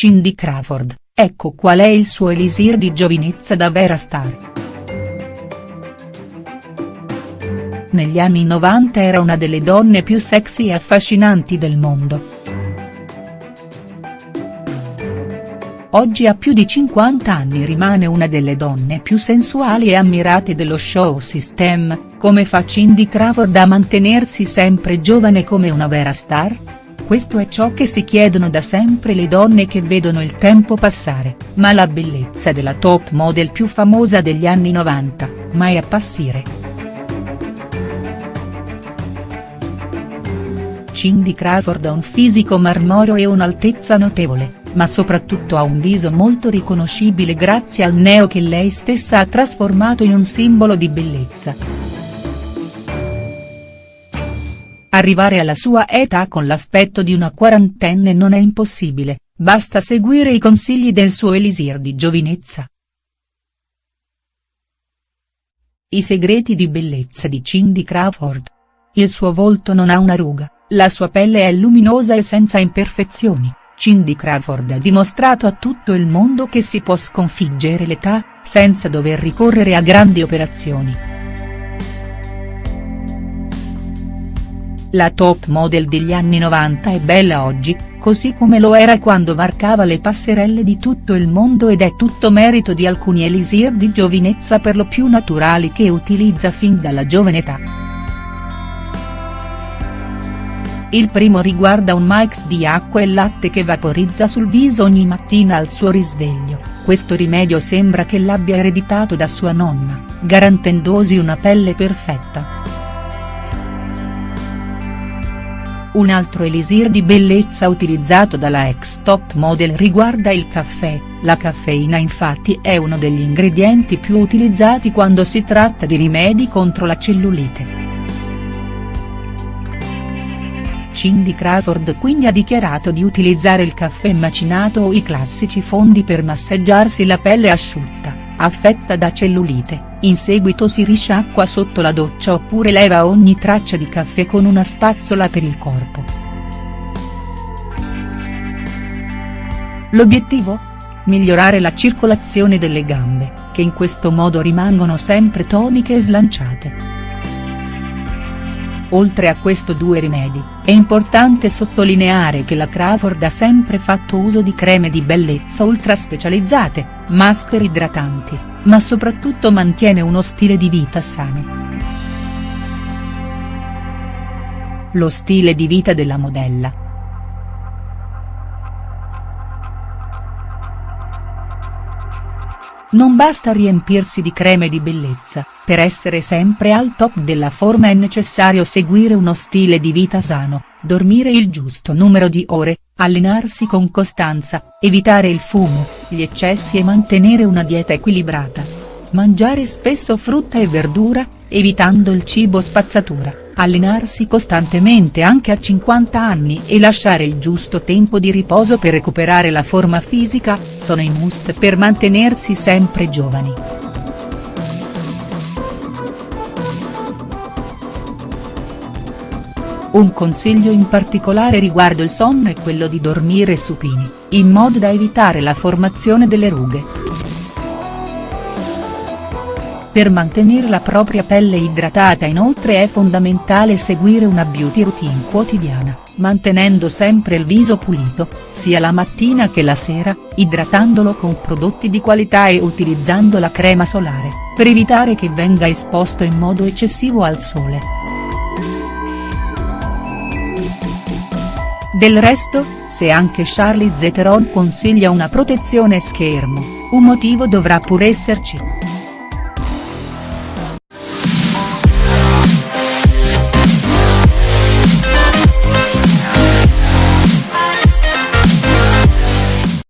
Cindy Crawford, ecco qual è il suo elisir di giovinezza da vera star. Negli anni 90 era una delle donne più sexy e affascinanti del mondo. Oggi a più di 50 anni rimane una delle donne più sensuali e ammirate dello show system, come fa Cindy Crawford a mantenersi sempre giovane come una vera star? Questo è ciò che si chiedono da sempre le donne che vedono il tempo passare, ma la bellezza della top model più famosa degli anni 90, mai appassire. Cindy Crawford ha un fisico marmoreo e un'altezza notevole ma soprattutto ha un viso molto riconoscibile grazie al neo che lei stessa ha trasformato in un simbolo di bellezza. Arrivare alla sua età con l'aspetto di una quarantenne non è impossibile, basta seguire i consigli del suo elisir di giovinezza. I segreti di bellezza di Cindy Crawford. Il suo volto non ha una ruga, la sua pelle è luminosa e senza imperfezioni Cindy Crawford ha dimostrato a tutto il mondo che si può sconfiggere l'età, senza dover ricorrere a grandi operazioni. La top model degli anni 90 è bella oggi, così come lo era quando varcava le passerelle di tutto il mondo ed è tutto merito di alcuni elisir di giovinezza per lo più naturali che utilizza fin dalla giovane età. Il primo riguarda un mix di acqua e latte che vaporizza sul viso ogni mattina al suo risveglio, questo rimedio sembra che l'abbia ereditato da sua nonna, garantendosi una pelle perfetta. Un altro elisir di bellezza utilizzato dalla ex top model riguarda il caffè, la caffeina infatti è uno degli ingredienti più utilizzati quando si tratta di rimedi contro la cellulite. Cindy Crawford quindi ha dichiarato di utilizzare il caffè macinato o i classici fondi per massaggiarsi la pelle asciutta, affetta da cellulite, in seguito si risciacqua sotto la doccia oppure leva ogni traccia di caffè con una spazzola per il corpo. L'obiettivo? Migliorare la circolazione delle gambe, che in questo modo rimangono sempre toniche e slanciate. Oltre a questo due rimedi, è importante sottolineare che la Crawford ha sempre fatto uso di creme di bellezza ultra specializzate, maschere idratanti, ma soprattutto mantiene uno stile di vita sano. Lo stile di vita della modella, Non basta riempirsi di creme di bellezza, per essere sempre al top della forma è necessario seguire uno stile di vita sano, dormire il giusto numero di ore, allenarsi con costanza, evitare il fumo, gli eccessi e mantenere una dieta equilibrata. Mangiare spesso frutta e verdura, evitando il cibo spazzatura allenarsi costantemente anche a 50 anni e lasciare il giusto tempo di riposo per recuperare la forma fisica, sono i must per mantenersi sempre giovani. Un consiglio in particolare riguardo il sonno è quello di dormire supini, in modo da evitare la formazione delle rughe. Per mantenere la propria pelle idratata inoltre è fondamentale seguire una beauty routine quotidiana, mantenendo sempre il viso pulito, sia la mattina che la sera, idratandolo con prodotti di qualità e utilizzando la crema solare, per evitare che venga esposto in modo eccessivo al sole. Del resto, se anche Charlie Theron consiglia una protezione schermo, un motivo dovrà pur esserci.